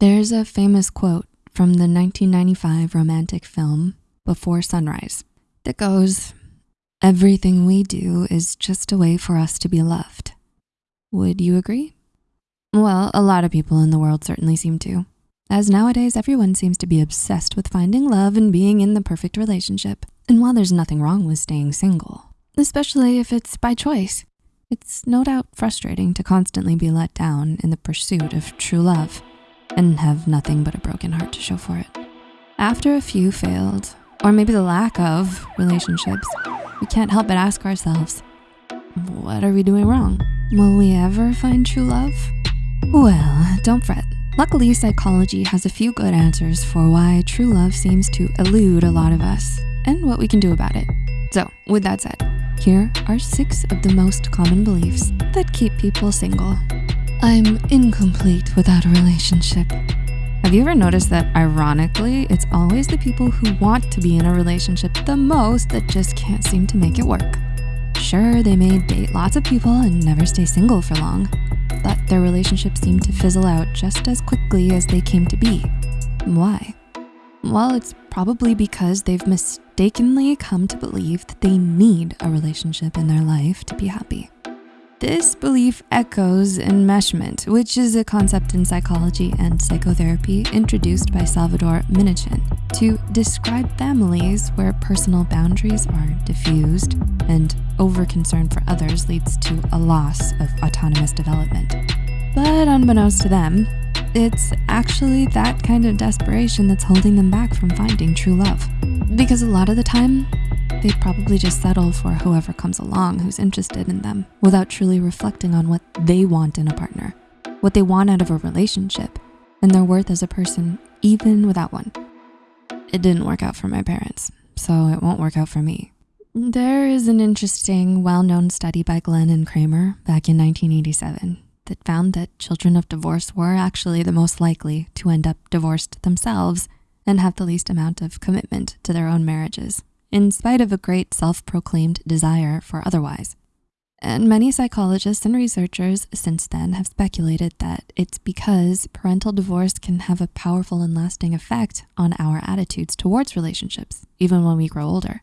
There's a famous quote from the 1995 romantic film Before Sunrise that goes, everything we do is just a way for us to be loved. Would you agree? Well, a lot of people in the world certainly seem to, as nowadays everyone seems to be obsessed with finding love and being in the perfect relationship. And while there's nothing wrong with staying single, especially if it's by choice, it's no doubt frustrating to constantly be let down in the pursuit of true love and have nothing but a broken heart to show for it. After a few failed, or maybe the lack of relationships, we can't help but ask ourselves, what are we doing wrong? Will we ever find true love? Well, don't fret. Luckily, psychology has a few good answers for why true love seems to elude a lot of us and what we can do about it. So with that said, here are six of the most common beliefs that keep people single. I'm incomplete without a relationship. Have you ever noticed that ironically, it's always the people who want to be in a relationship the most that just can't seem to make it work? Sure, they may date lots of people and never stay single for long, but their relationships seem to fizzle out just as quickly as they came to be. Why? Well, it's probably because they've mistakenly come to believe that they need a relationship in their life to be happy. This belief echoes enmeshment, which is a concept in psychology and psychotherapy introduced by Salvador Minuchin to describe families where personal boundaries are diffused and over concern for others leads to a loss of autonomous development. But unbeknownst to them, it's actually that kind of desperation that's holding them back from finding true love. Because a lot of the time, they'd probably just settle for whoever comes along who's interested in them without truly reflecting on what they want in a partner, what they want out of a relationship, and their worth as a person, even without one. It didn't work out for my parents, so it won't work out for me. There is an interesting, well-known study by Glenn and Kramer back in 1987 that found that children of divorce were actually the most likely to end up divorced themselves and have the least amount of commitment to their own marriages in spite of a great self-proclaimed desire for otherwise. And many psychologists and researchers since then have speculated that it's because parental divorce can have a powerful and lasting effect on our attitudes towards relationships, even when we grow older.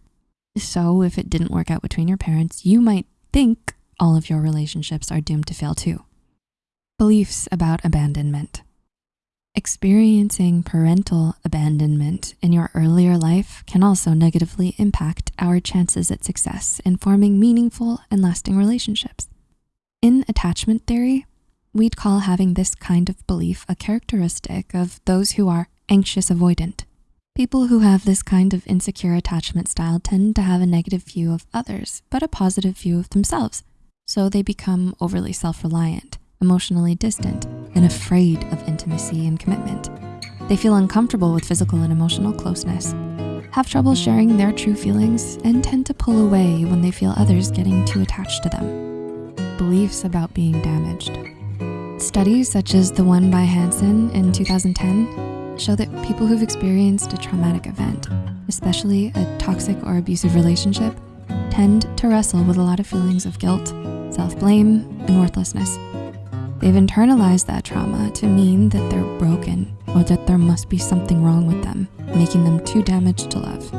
So if it didn't work out between your parents, you might think all of your relationships are doomed to fail too. Beliefs about abandonment. Experiencing parental abandonment in your earlier life can also negatively impact our chances at success in forming meaningful and lasting relationships. In attachment theory, we'd call having this kind of belief a characteristic of those who are anxious avoidant. People who have this kind of insecure attachment style tend to have a negative view of others, but a positive view of themselves. So they become overly self-reliant emotionally distant, and afraid of intimacy and commitment. They feel uncomfortable with physical and emotional closeness, have trouble sharing their true feelings, and tend to pull away when they feel others getting too attached to them. Beliefs about being damaged. Studies such as the one by Hansen in 2010 show that people who've experienced a traumatic event, especially a toxic or abusive relationship, tend to wrestle with a lot of feelings of guilt, self-blame, and worthlessness. They've internalized that trauma to mean that they're broken or that there must be something wrong with them, making them too damaged to love.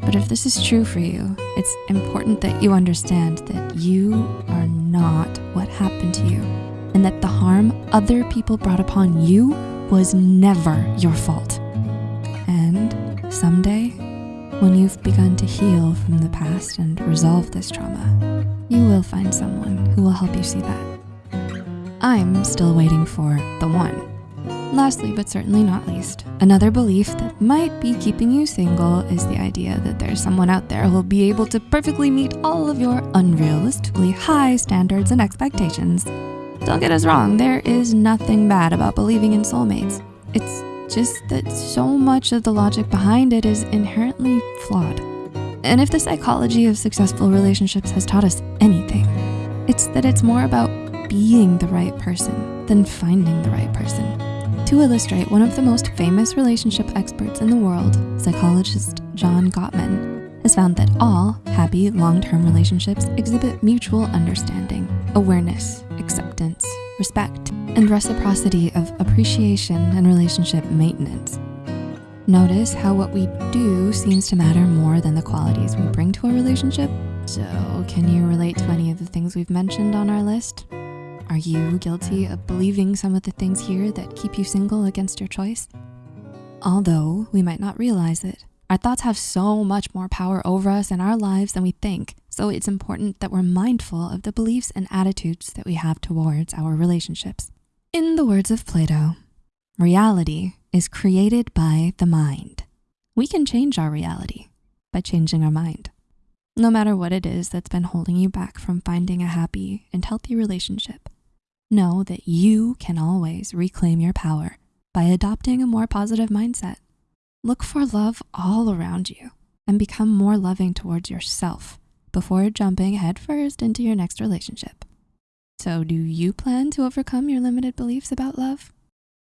But if this is true for you, it's important that you understand that you are not what happened to you and that the harm other people brought upon you was never your fault. And someday, when you've begun to heal from the past and resolve this trauma, you will find someone who will help you see that. I'm still waiting for the one. Lastly, but certainly not least, another belief that might be keeping you single is the idea that there's someone out there who will be able to perfectly meet all of your unrealistically high standards and expectations. Don't get us wrong, there is nothing bad about believing in soulmates. It's just that so much of the logic behind it is inherently flawed. And if the psychology of successful relationships has taught us anything, it's that it's more about being the right person than finding the right person. To illustrate, one of the most famous relationship experts in the world, psychologist John Gottman, has found that all happy long-term relationships exhibit mutual understanding, awareness, acceptance, respect, and reciprocity of appreciation and relationship maintenance. Notice how what we do seems to matter more than the qualities we bring to a relationship. So can you relate to any of the things we've mentioned on our list? Are you guilty of believing some of the things here that keep you single against your choice? Although we might not realize it, our thoughts have so much more power over us in our lives than we think. So it's important that we're mindful of the beliefs and attitudes that we have towards our relationships. In the words of Plato, reality is created by the mind. We can change our reality by changing our mind. No matter what it is that's been holding you back from finding a happy and healthy relationship, know that you can always reclaim your power by adopting a more positive mindset. Look for love all around you and become more loving towards yourself before jumping headfirst into your next relationship. So do you plan to overcome your limited beliefs about love?